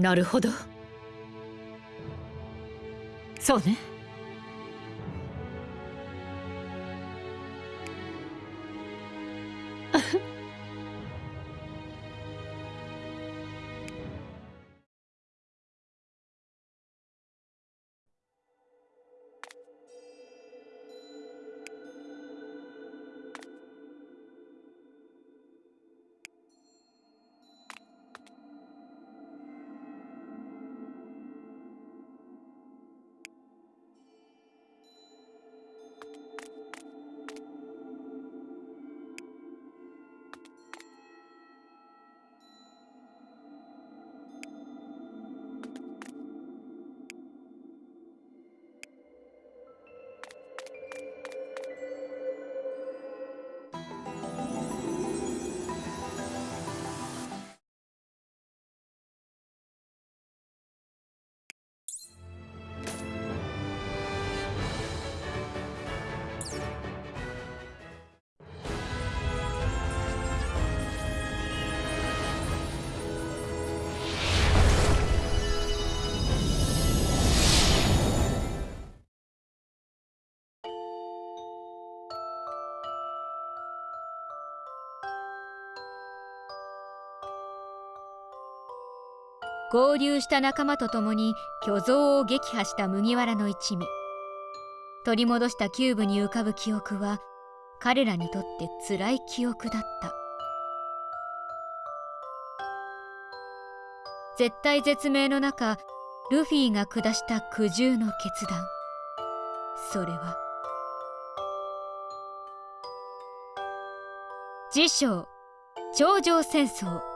なるほど。そうね。合流した仲間と共に巨像を撃破した麦わらの一味。取り戻したキューブに浮かぶ記憶は彼らにとって辛い記憶だった。絶対絶命の中ルフィが下した苦渋の決断。それは辞書頂上戦争。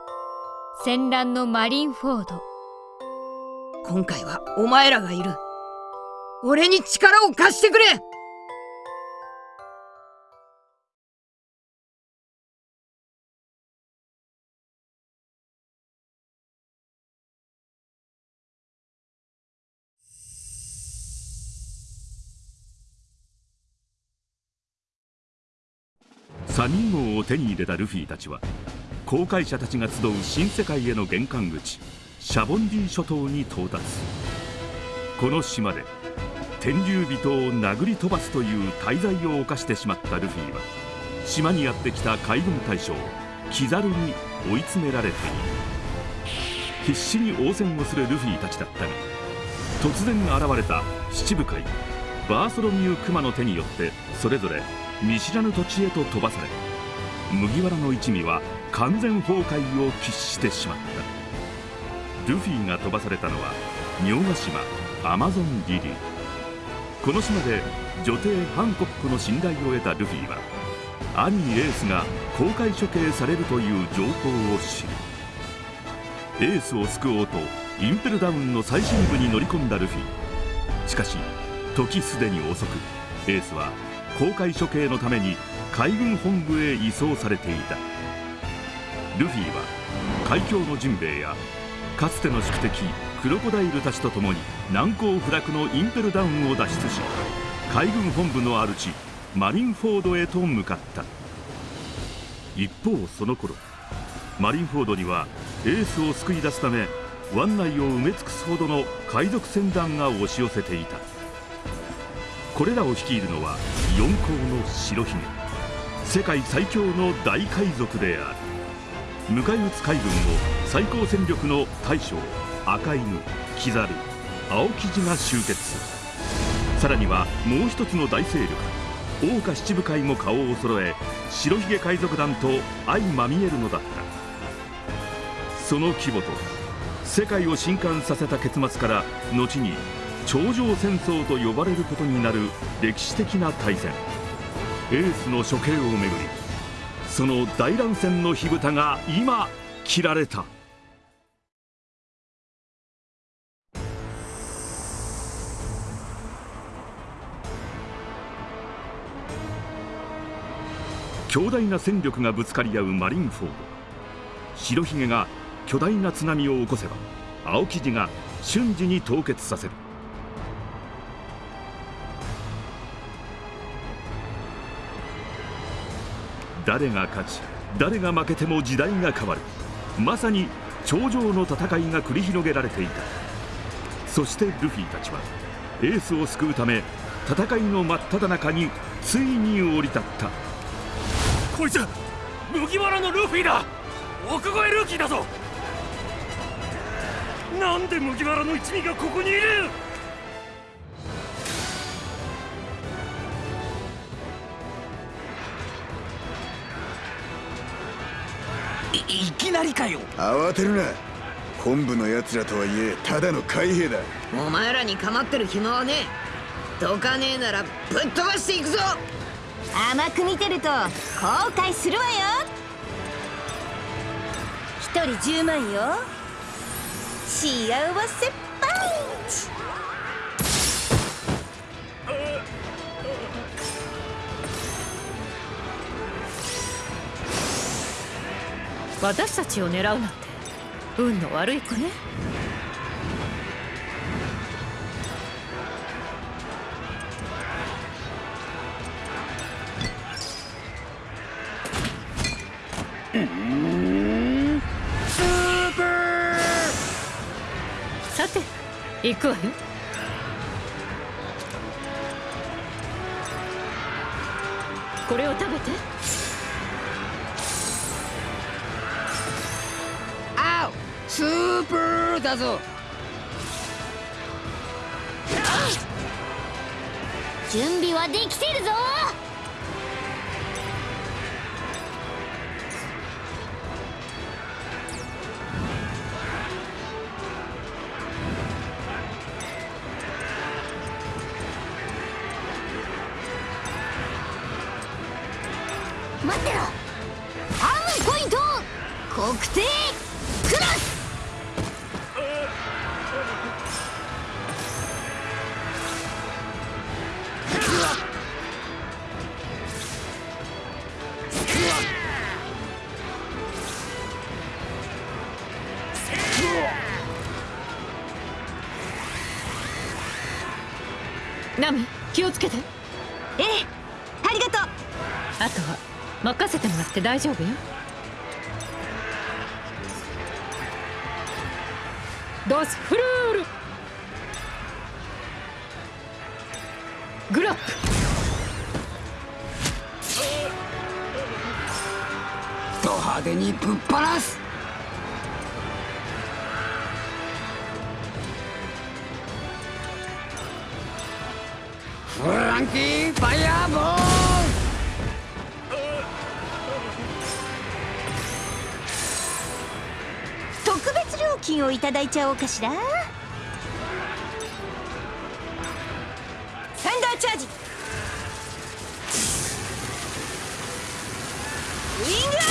戦乱のマリンフォード。今回はお前らがいる。俺に力を貸してくれ。サニー号を手に入れたルフィたちは航海者たちが集う新世界への玄関口シャボンディ諸島に到達。この島で天竜人を殴り飛ばすという大罪を犯してしまったルフィは島にやってきた海軍大将キザルに追い詰められている。必死に応戦をするルフィたちだったが突然現れた七部会バーソロミュー・クマの手によってそれぞれ見知らぬ土地へと飛ばされ麦わらの一味は完全崩壊を喫してしまった。ルフィが飛ばされたのは明賀島アマゾンリリー。この島で女帝ハンコックの信頼を得たルフィは兄エースが公開処刑されるという情報を知りエースを救おうとインペルダウンの最深部に乗り込んだルフィ。しかし時すでに遅くエースは公開処刑のために海軍本部へ移送されていた。ルフィは海峡のジンベエやかつての宿敵クロコダイルたちと共に難攻不落のインペルダウンを脱出し海軍本部の主マリンフォードへと向かった。一方その頃マリンフォードにはエースを救い出すため湾内を埋め尽くすほどの海賊船団が押し寄せていた。これらを率いるのは四皇の白ひげ世界最強の大海賊である。迎え撃つ海軍を最高戦力の大将赤犬キザル青生地が集結。さらにはもう一つの大勢力桜花七部会も顔を揃え白ひげ海賊団と相まみえるのだった。その規模と世界を震撼させた結末から後に頂上戦争と呼ばれることになる歴史的な大戦。エースの処刑をめぐりその大乱戦の火蓋が今切られた。強大な戦力がぶつかり合うマリンフォード。白ひげが巨大な津波を起こせば青生地が瞬時に凍結させる。誰が勝ち誰が負けても時代が変わる。まさに頂上の戦いが繰り広げられていた。そしてルフィたちはエースを救うため戦いの真っ只中についに降り立った。こいつ麦わらのルフィだ。奥越えルーキーだぞ。なんで麦わらの一味がここにいる。いいきなりかよ。慌てるな。本部の奴らとはいえただの海兵だ。お前らに構ってる暇はねえ。どかねえならぶっ飛ばしていくぞ。甘く見てると後悔するわよ。一人10万よ。幸せパンチ私たちを狙うなんて運の悪い子ね。さて行くわよ。これを食べてーパーだぞ。準備はできてるぞ。任せて大丈夫よ。ドスフルール。グラップ。ド派手にぶっ放す。フランキーファイヤーボー特金をいただいちゃおうかしら。サンダーチャージ。ウィング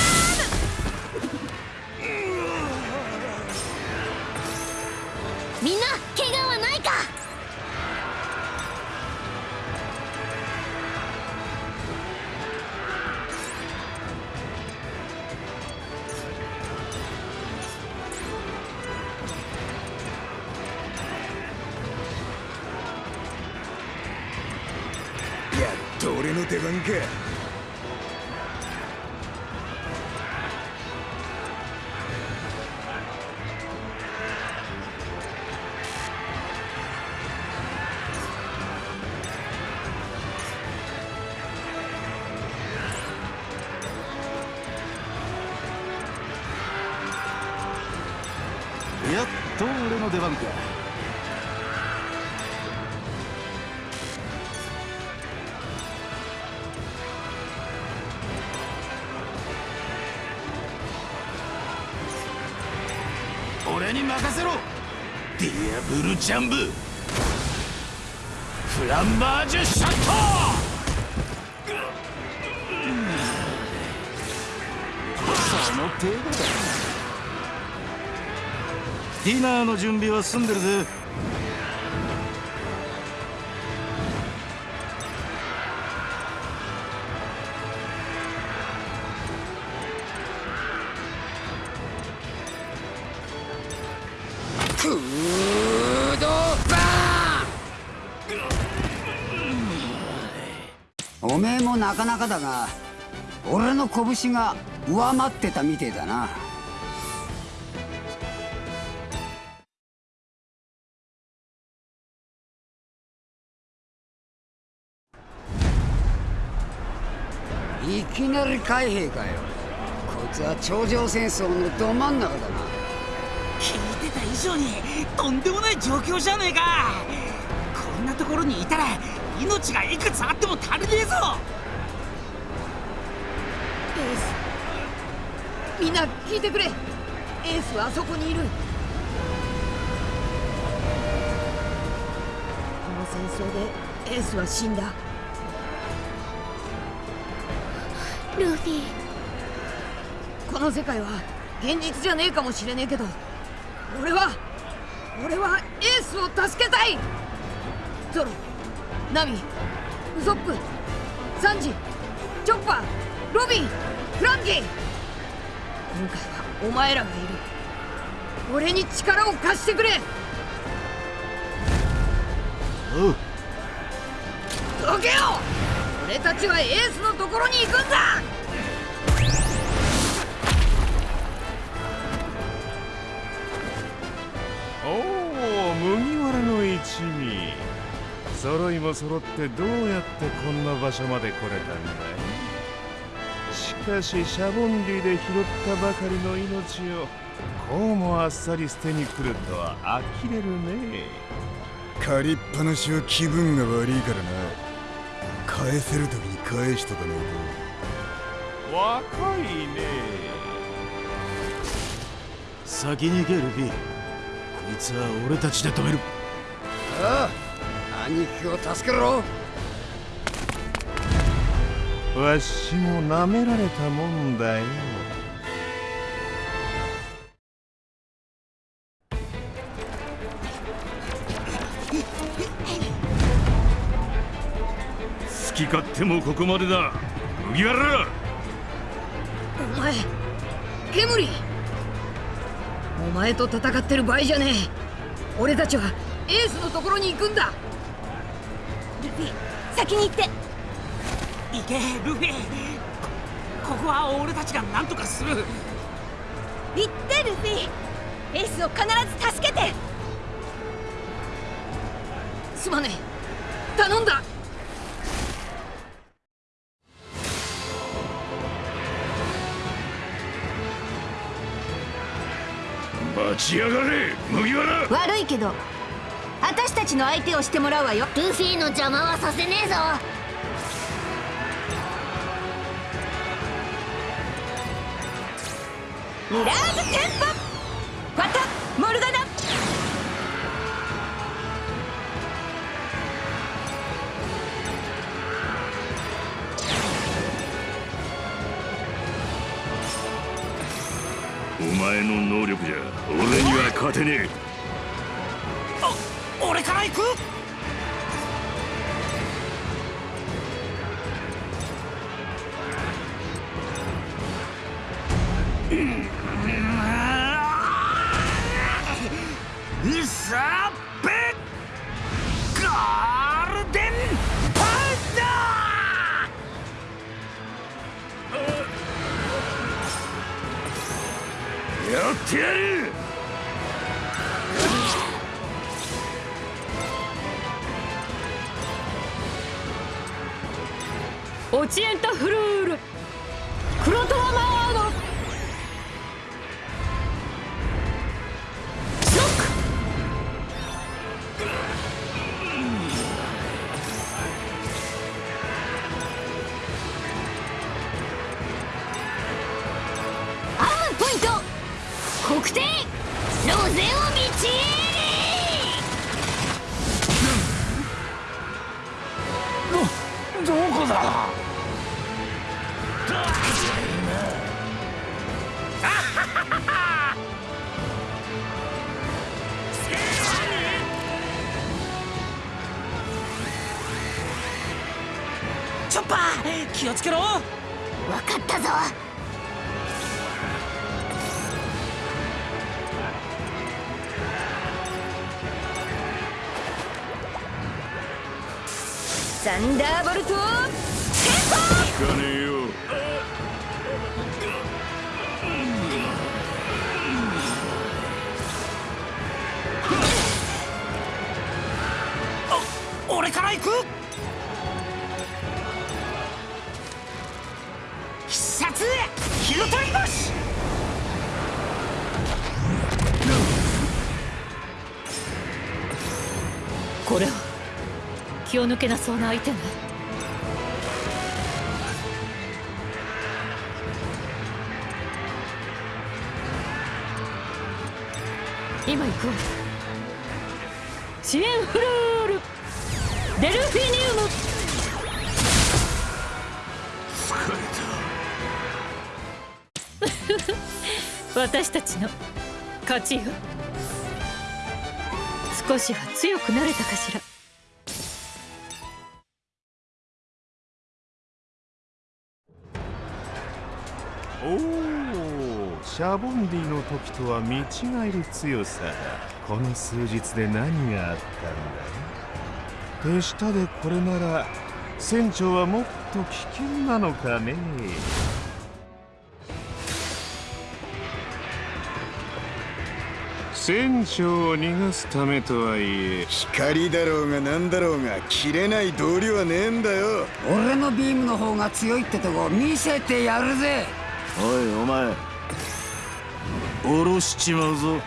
ジャンブフランバージュシャットその程度だ。ディナーの準備は済んでるぜ。なかなかだが俺の拳が上回ってたみてえだな。いきなり海兵かよ。こいつは頂上戦争のど真ん中だな。聞いてた以上にとんでもない状況じゃねえか。こんなところにいたら命がいくつあっても足りねえぞ。スみんな聞いてくれ。エースはあそこにいる。この戦争でエースは死んだ。ルフィ。この世界は現実じゃねえかもしれねえけど俺は俺はエースを助けたい。ゾロナミウソップサンジチョッパーロビンフランキー今回はお前らがいる。俺に力を貸してくれ。おう。どけよ。俺たちはエースのところに行くんだ。おお麦わらの一味。揃いも揃ってどうやってこんな場所まで来れたんだい？しかしシャボンディで拾ったばかりの命をこうもあっさり捨てに来るとは呆れるね。借りっぱなしは気分が悪いからな。返せる時に返しとかね若いね。先に行けルフィ。こいつは俺たちで止める。ああ兄貴を助けろわしも舐められたもんだよ。好き勝手もここまでだ。麦わら。お前ケムリお前と戦ってる場合じゃねえ。俺たちはエースのところに行くんだ。ルフィ先に行って行けルフィこここは俺たちが何とかする。行ってルフィエースを必ず助けて。すまねえ。頼んだ。待ちやがれ麦わら。悪いけど私たちの相手をしてもらうわよ。ルフィの邪魔はさせねえぞミラーズテンポ。ファタモルガナ。お前の能力じゃ俺には勝てねえ。チョッパー気をつけろ。分かったぞ。サンダーボルト聞かねえよ俺から行くこれは気を抜けなそうな相手ね。今行くわ支援フルール。デルフィニウム。私たちの勝ちよ。少しは強くなれたかしら。おおシャボンディの時とは見違える強さ。だこの数日で何があったんだ手下でこれなら船長はもっと危険なのかね？船長を逃がすためとはいえ。光だろうが何だろうが切れない道理はねえんだよ。俺のビームの方が強いってとこ見せてやるぜ。おいお前。下ろしちまうぞ。ウ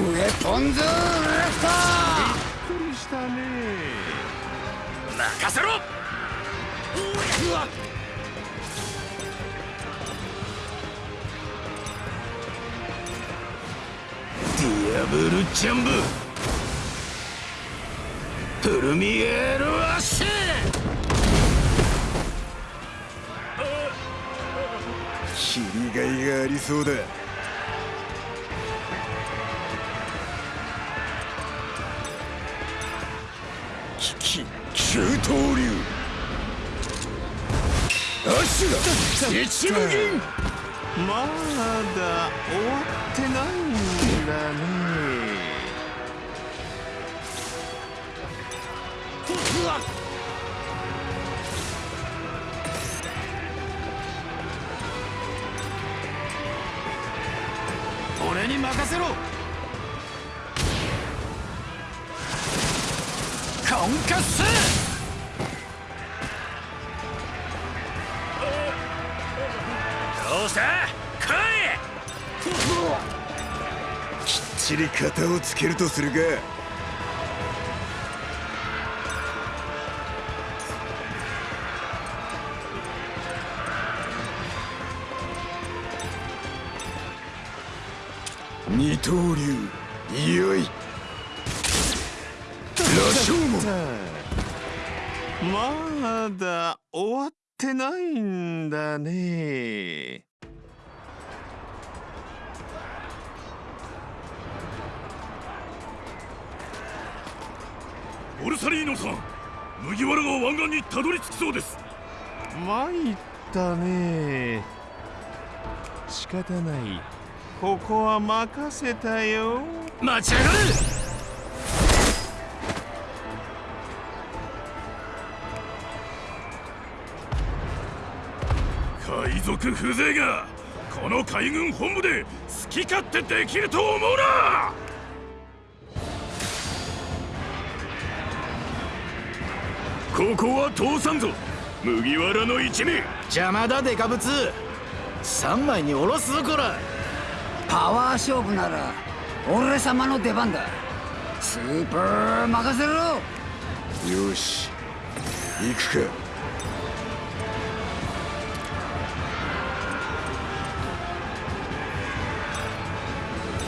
ェポンズレフびっくりしたね。任せろ。ディアブルジャンブプルミエールアッシュ。切りがいがありそうだ。きき九刀流アッシュだ一無銀まだ終わってないだね俺に任せろ。コンカッスり型をつけるとするか二刀流よい。羅生門。まだ終わってないんだね。いボルサリーノさん麦わらが湾岸にたどり着きそうです。参ったね。仕方ない。ここは任せたよ。待ち上がれ。海賊風情がこの海軍本部で好き勝手できると思うなここは通さんぞ。麦わらの一味。邪魔だデカブツ。三枚に下ろすぞこら。パワー勝負なら俺様の出番だ。スーパー任せろ。よし。行くか。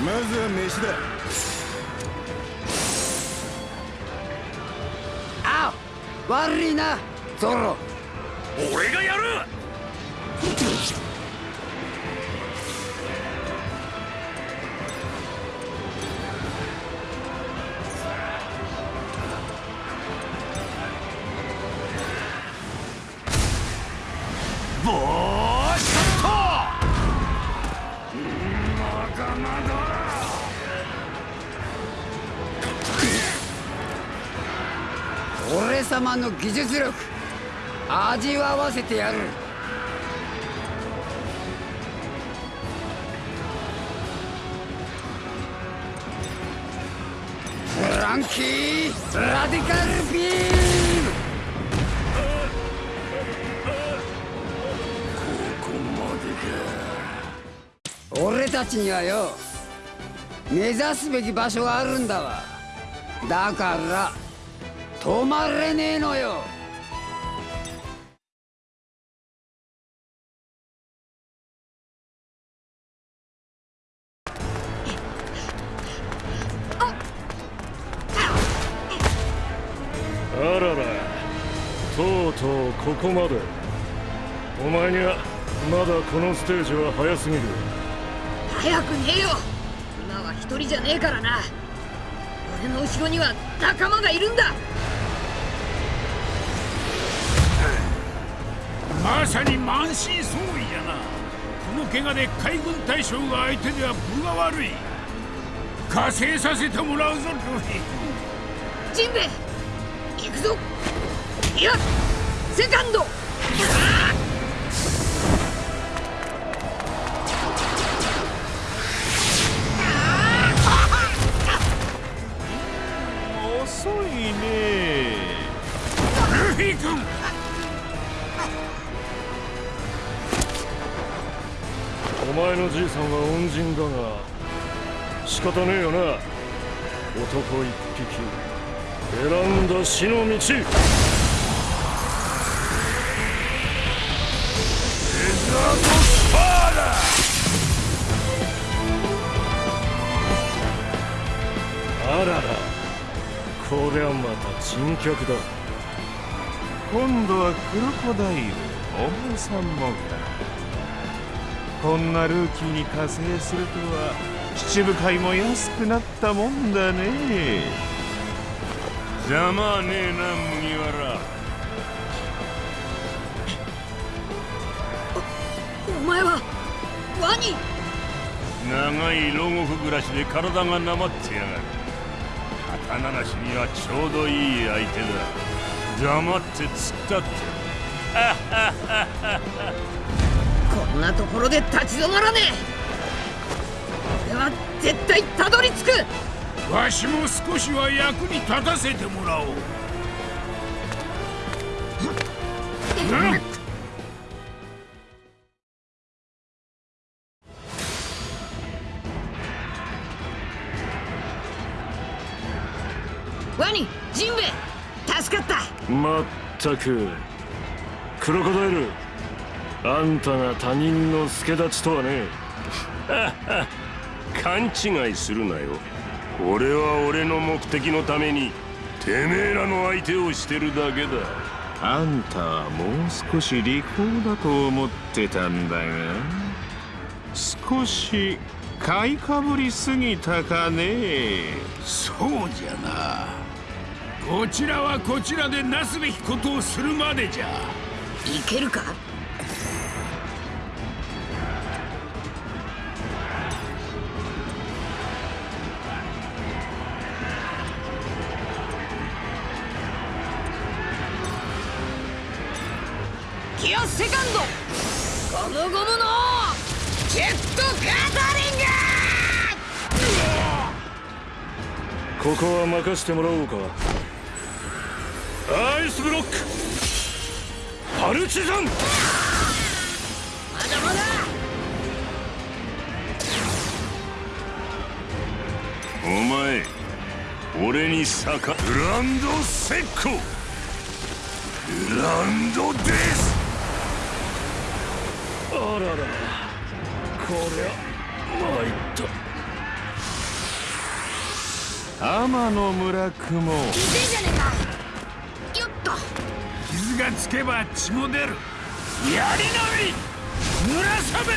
まずは飯だ悪いなゾロ。俺がやる！様の技術力味わわせてやる。フランキーラディカルビーここまでか。俺たちにはよ目指すべき場所があるんだわ。だから止まれねえのよ。あららとうとうここまで。お前にはまだこのステージは早すぎる。早くねえよ今は一人じゃねえからな俺の後ろには仲間がいるんだ。まさに満身創痍やな。この怪我で海軍大将が相手では分が悪い。加勢させてもらうぞルフィジンベエ行くぞ。いやセカンドお前のじいさんは恩人だが仕方ねえよな。男一匹。選んだ死の道。あらら。こりゃまた珍客だ。今度はクロコダイルお前さんもかこんなルーキーに加勢するとは七部会も安くなったもんだね。邪魔はねえな麦わら。お前はワニ！長い牢獄暮らしで体がなまってやがる。刀なしにはちょうどいい相手だ黙って突っ立って。こんなところで立ち止まらねえ。俺は絶対たどり着く。わしも少しは役に立たせてもらおう、くクロコダイルあんたが他人の助立ちとはね。勘違いするなよ。俺は俺の目的のためにてめえらの相手をしてるだけだ。あんたはもう少し利口だと思ってたんだが少し買いかぶりすぎたかね。そうじゃなこちらはこちらでなすべきことをするまでじゃ。いけるか？ギアセカンド。ゴムゴムのジェットガザリング。ここは任せてもらおうかアイスブロック。パルチザン。まだまだ。お前俺に逆。グランドセッコ。グランドです。あららこりゃ参った。天の村雲。いてんじゃねえか傷がつけば血も出る。やりのみ。濡らさべ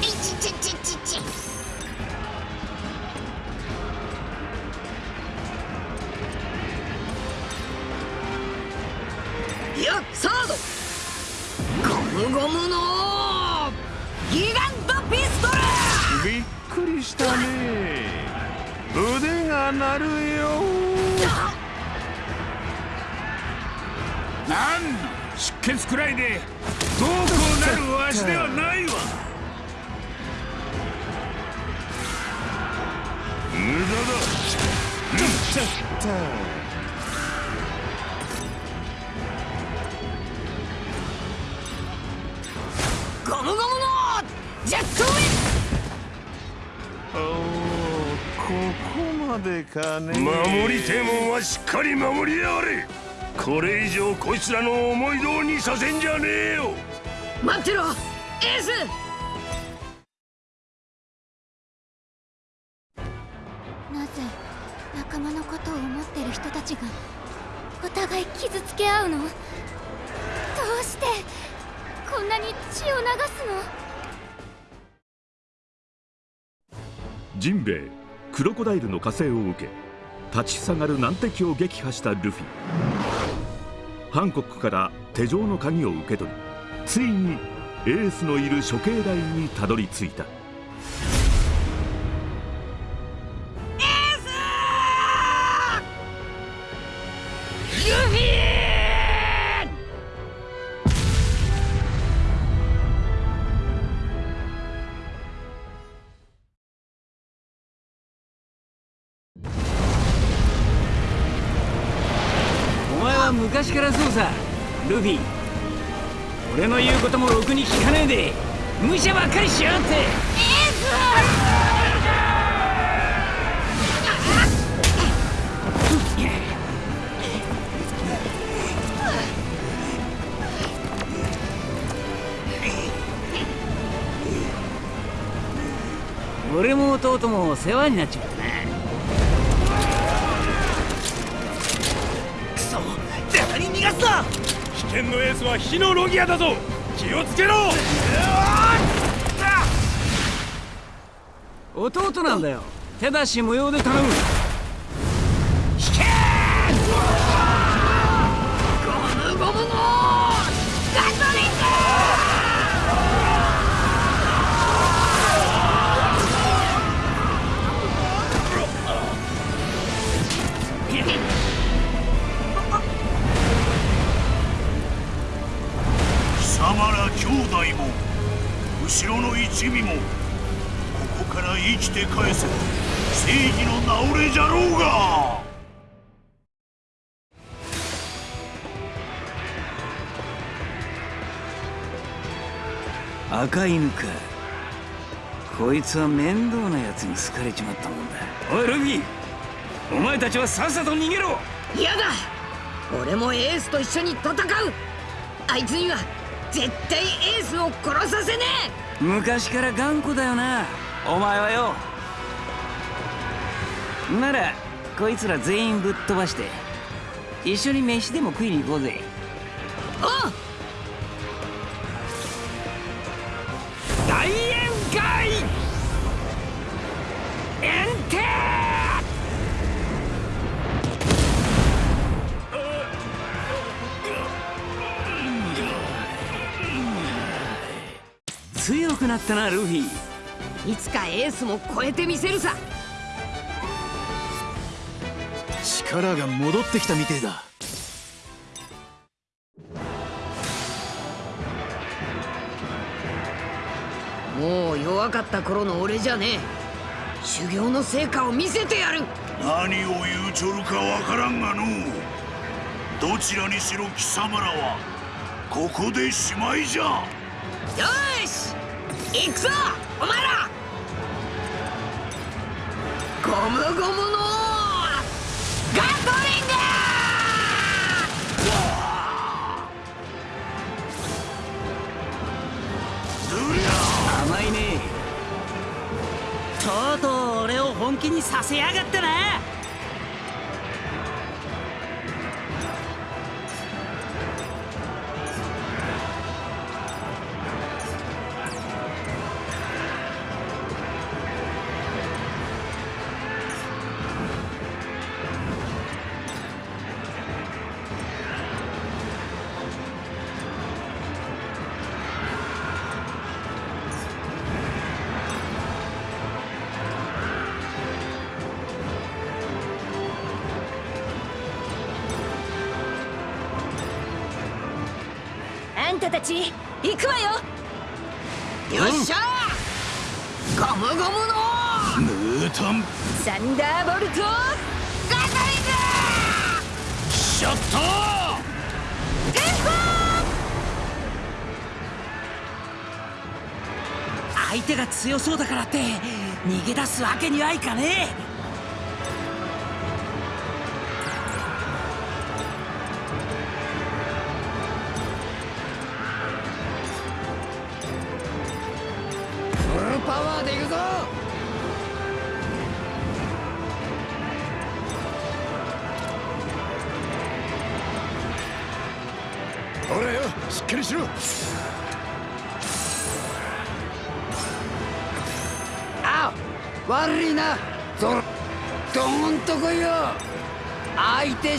いちちちちちいやサード。ゴムゴムのギガントピストル。びっくりしたね。腕が鳴るよなんの出血くらいでどうこうなるわしではないわ。無駄だ。ちゃったゴゴムゴムのジェットウィおおここまでかね。守りてえもんはしっかり守りやがれこれ以上こいつらの思い通りにさせんじゃねえよ。待ってろエース！なぜ仲間のことを思ってる人たちがお互い傷つけ合うの？どうしてこんなに血を流すの？ジンベエクロコダイルの加勢を受け立ちふさがる難敵を撃破したルフィハンコックから手錠の鍵を受け取りついにエースのいる処刑台にたどり着いた。ルフィ。俺の言うこともろくに聞かねえで。無茶ばっかりしやがって。俺も弟も世話になっちゃっは火のロギアだぞ。気をつけろ。弟なんだよ。手出し無用で頼む。つは面倒なやつに好かれちまったもんだ。おいルフィ。お前たちはさっさと逃げろ。嫌だ。俺もエースと一緒に戦う。あいつには絶対エースを殺させね昔から頑固だよな。お前はよ。ならこいつら全員ぶっ飛ばして一緒に飯でも食いに行こうぜ。えおうったなルフィ。いつかエースも超えてみせるさ。力が戻ってきたみてえだ。もう弱かった頃の俺じゃねえ。修行の成果を見せてやる。何を言うちょるかわからんがの。どちらにしろ貴様らはここでしまいじゃ。よーし行くぞ!お前ら!ゴムゴムの!ガトリング甘いね。とうとう俺を本気にさせやがったな。よっしゃゴムゴムのムータンサンダーボルトガリング相手が強そうだからって逃げ出すわけにはいかねえ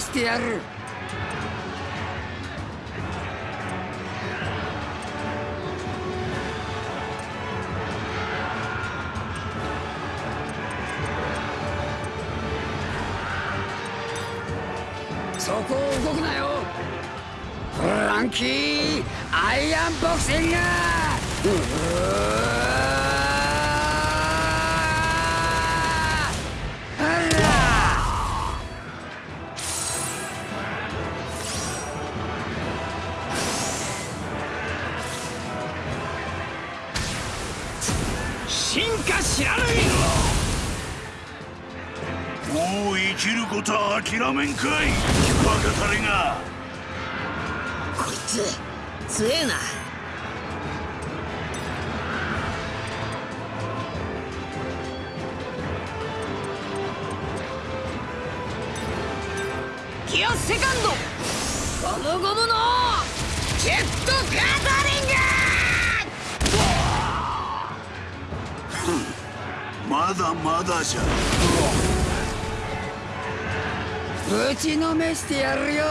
してやる。強えな。ギアセカンド。ゴムゴムのジェットガーダリング。まだまだじゃ。ぶちのめしてやるよ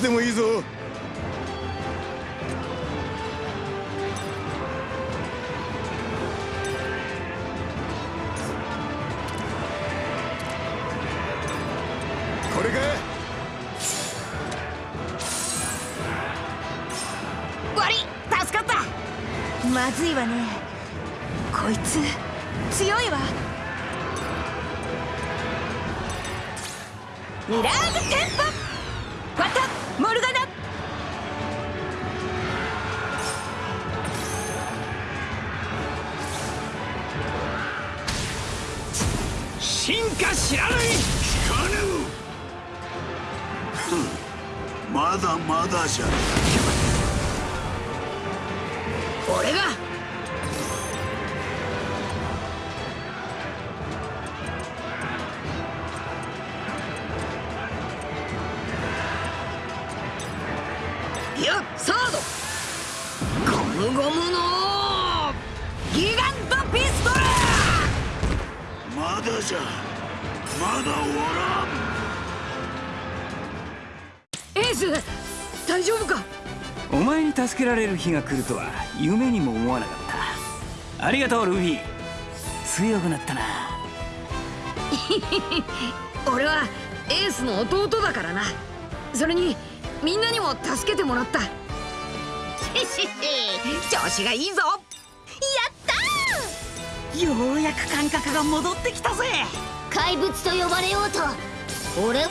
つでもいいぞ。いやサード。ゴムゴムのギガントピストル。まだじゃまだ終わらん。エース大丈夫か？お前に助けられる日が来るとは夢にも思わなかった。ありがとうルフィ。強くなったな。俺はエースの弟だからな。それにみんなにも助けてもらった。調子がいいぞ。ようやく感覚が戻ってきたぜ。怪物と呼ばれようと。俺？や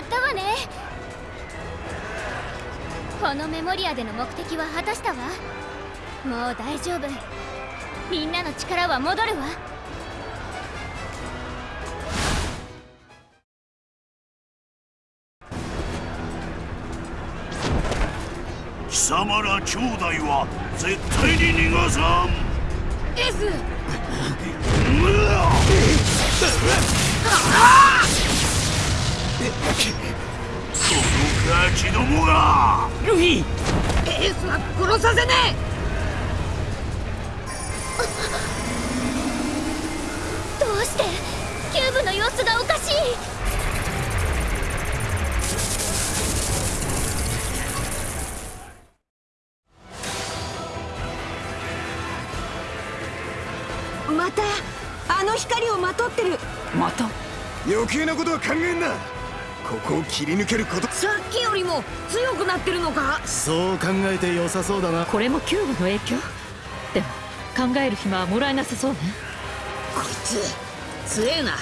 ったわね。このメモリアでの目的は果たしたわ。もう大丈夫。みんなの力は戻るわ様ら兄弟は絶対に逃がさん。エースうわこのガキどもが。ルフィ。エースは殺させねどうしてキューブの様子がおかしいまたあの光をまとってる。また？余計なことは考えんな。ここを切り抜けること。さっきよりも強くなってるのか？そう考えて良さそうだな。これもキューブの影響？でも考える暇はもらえなさそうね。こいつ強えな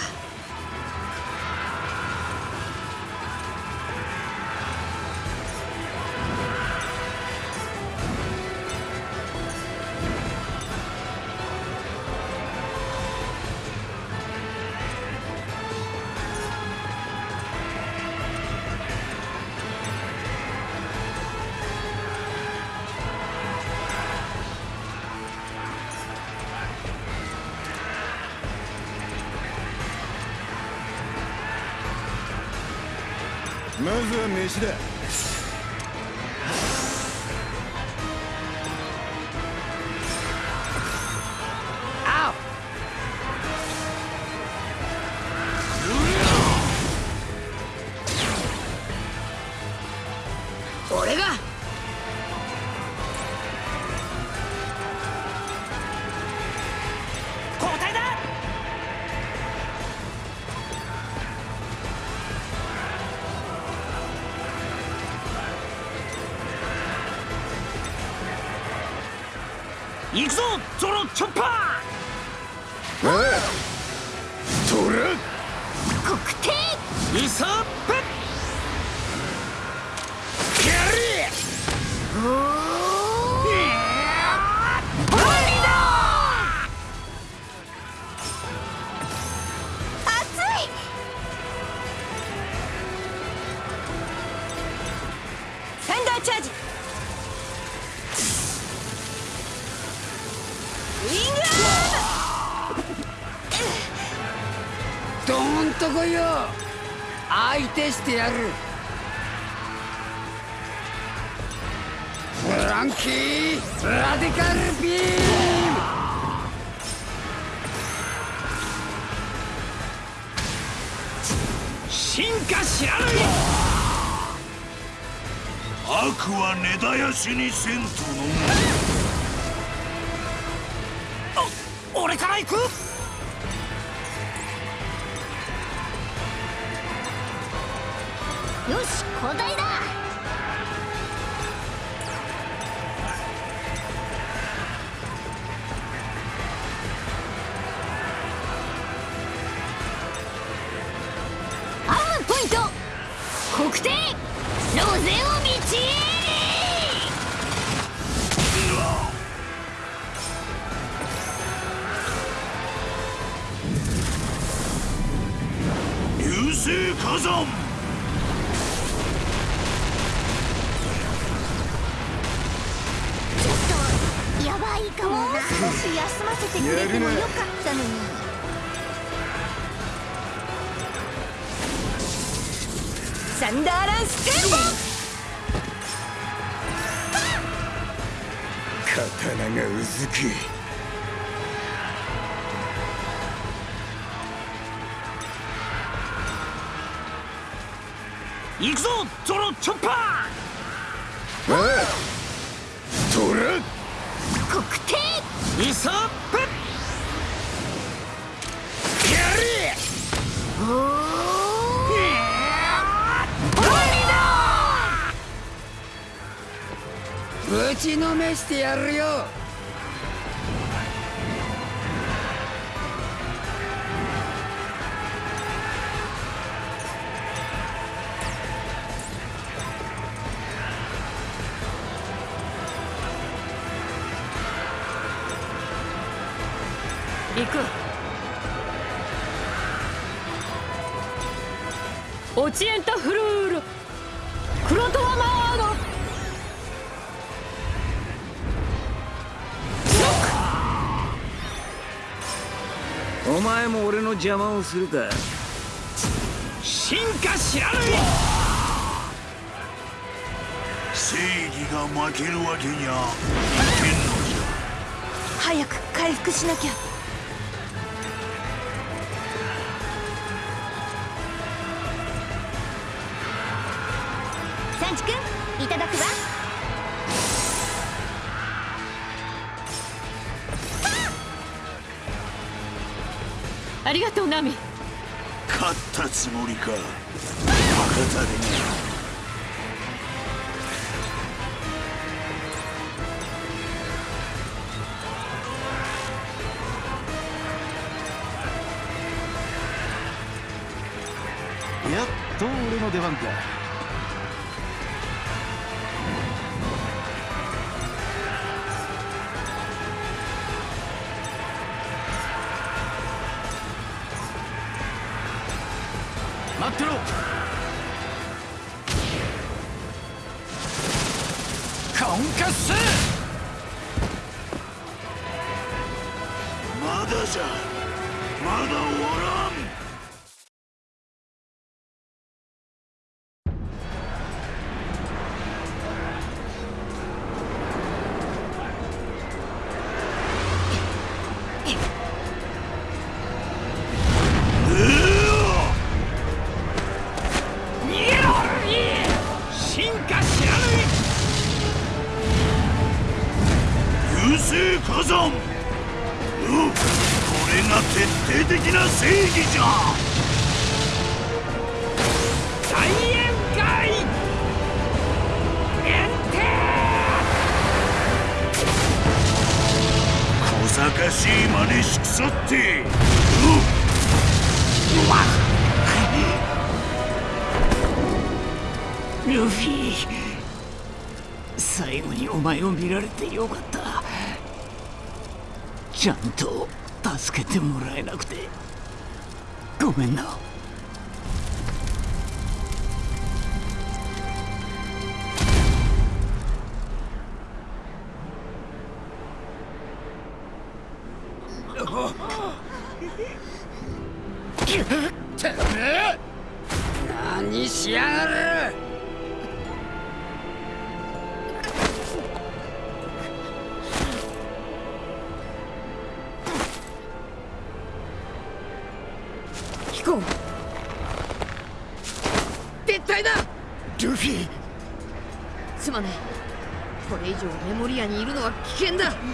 ずは相手してやる。フランキーラディカルビーム。進化知らぬ悪は根絶やしにせんとの。お俺から行く。刀がうずく。行くぞゾロチョッパおいトラ国定ーイソップぶちのめしてやるよ。邪魔をするか。進化知らぬ正義が負けるわけにゃいけんのじゃ。早く回復しなきゃつもりか？バカだね。やっと俺の出番か前を見られてよかった。ちゃんとにい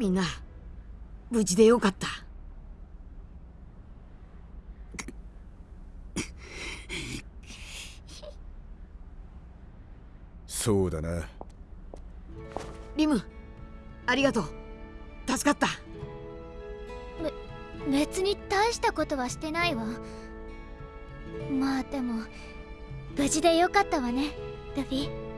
みんな無事でよかった。そうだな。リムありがとう。助かった。別に大したことはしてないわ。まあでも無事でよかったわねルフィ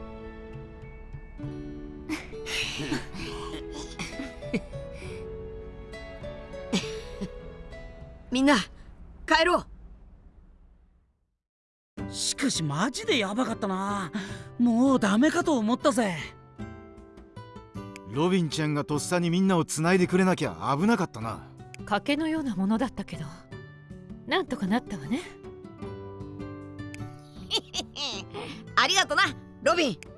みんな帰ろう。しかしマジでヤバかったな。もうダメかと思ったぜ。ロビンちゃんがとっさにみんなを繋いでくれなきゃ危なかったな。賭けのようなものだったけどなんとかなったわね。ありがとなロビン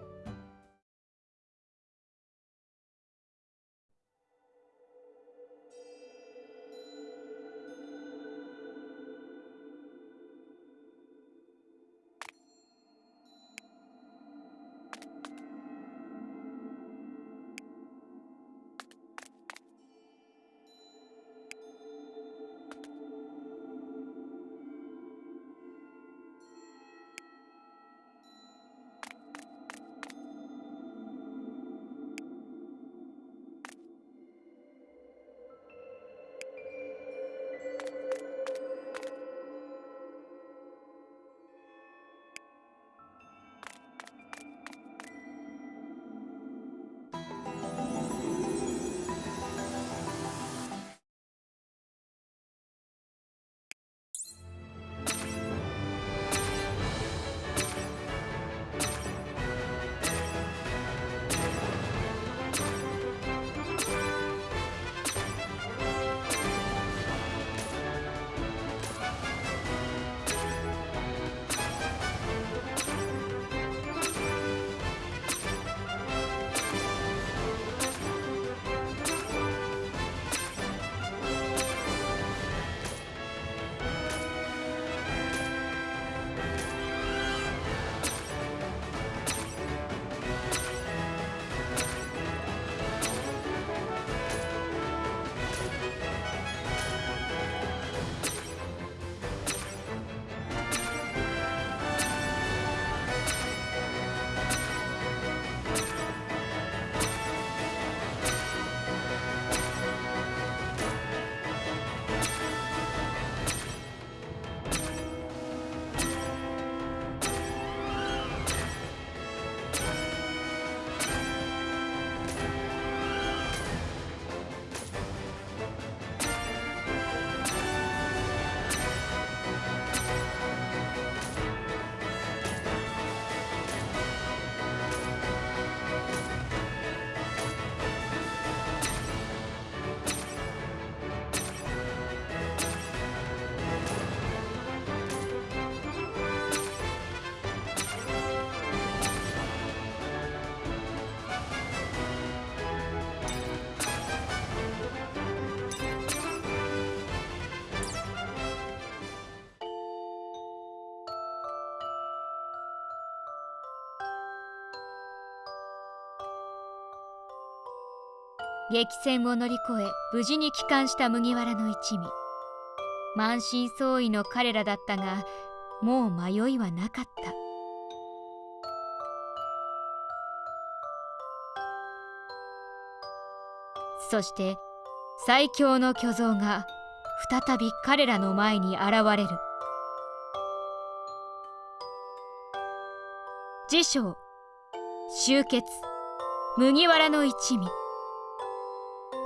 激戦を乗り越え無事に帰還した麦わらの一味。満身創痍の彼らだったがもう迷いはなかった。そして最強の巨像が再び彼らの前に現れる。辞書集結。麦わらの一味。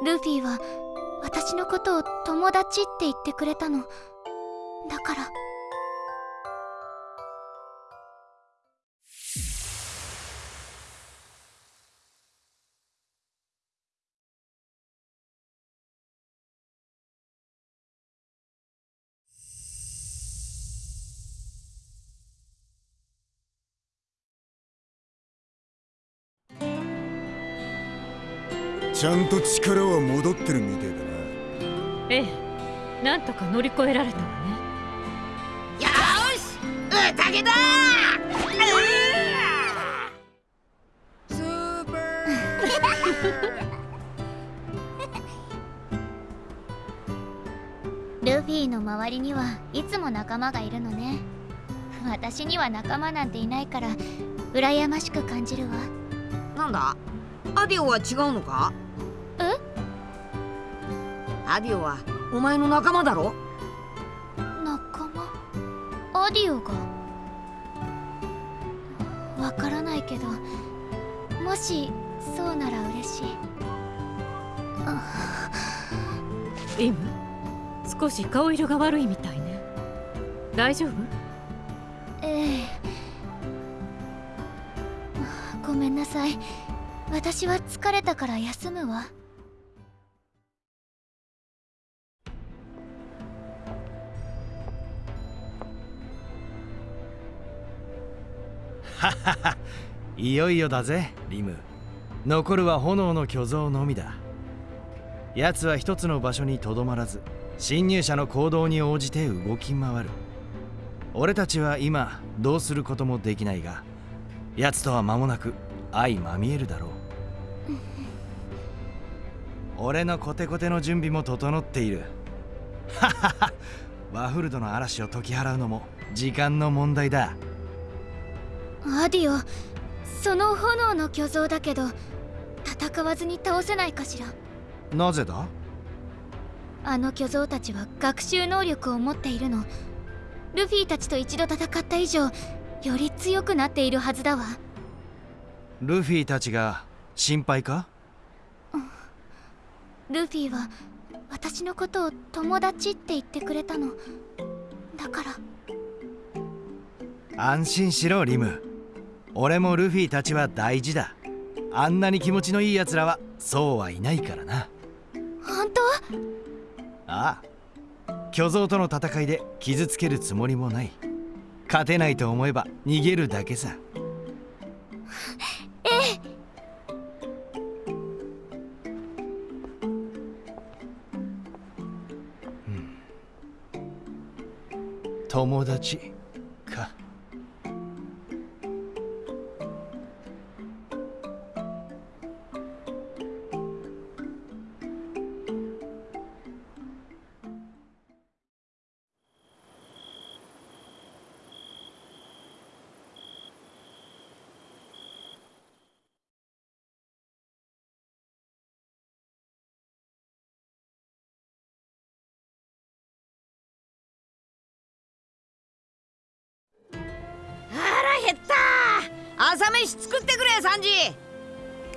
ルフィは私のことを友達って言ってくれたの。だからちゃんと力は戻ってるみてえだな。ええなんとか乗り越えられたわね。よし宴だスーパー。ルフィの周りにはいつも仲間がいるのね。私には仲間なんていないから羨ましく感じるわ。なんだ？アディオは違うのか？えアディオはお前の仲間だろ？仲間？アディオが？わからないけどもしそうなら嬉しい。イム？少し顔色が悪いみたいね。大丈夫？ええ。ごめんなさい。私は疲れたから休むわはははいよいよだぜリム。残るは炎の巨像のみだ。奴は一つの場所にとどまらず侵入者の行動に応じて動き回る。俺たちは今どうすることもできないが奴とは間もなく相まみえるだろう。俺のコテコテの準備も整っている。はははワフルドの嵐を解き払うのも時間の問題だアディオその炎の巨像だけど戦わずに倒せないかしら？なぜだ？あの巨像たちは学習能力を持っているの。ルフィたちと一度戦った以上より強くなっているはずだわ。ルフィたちが心配か？ルフィは私のことを友達って言ってくれたの。だから。安心しろリム俺もルフィたちは大事だ。あんなに気持ちのいい奴らはそうはいないからな。本当？ああ。巨像との戦いで傷つけるつもりもない。勝てないと思えば逃げるだけさ。ええ。友達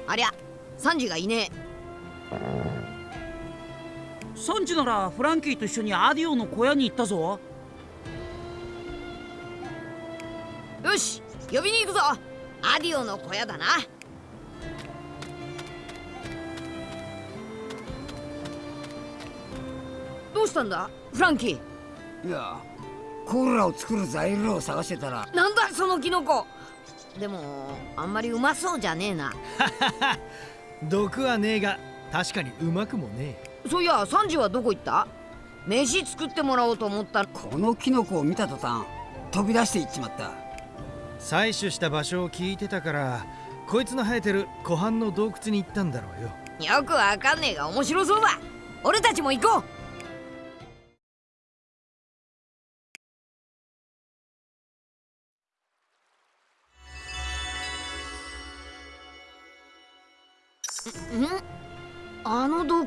ありゃサンジがいねサンジならフランキーと一緒にアディオの小屋に行ったぞ。えよし呼びに行くぞ。アディオの小屋だな。どうしたんだフランキー？いやコーラを作る材料を探してたら。なんだそのキノコでもあんまりうまそうじゃねえな。毒はねえが確かにうまくもねえ。そういやサンジはどこ行った？飯作ってもらおうと思った。このキノコを見た途端飛び出していっちまった。採取した場所を聞いてたからこいつの生えてる湖畔の洞窟に行ったんだろうよ。よくわかんねえが面白そうだ。俺たちも行こう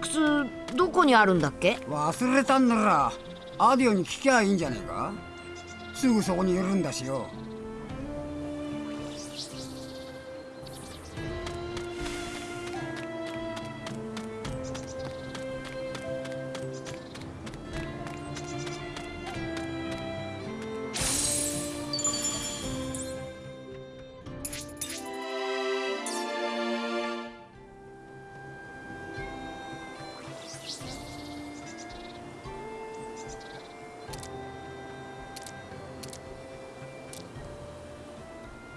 窟どこにあるんだっけ？忘れたんならアディオに聞きゃいいんじゃねえか？すぐそこにいるんだしよ。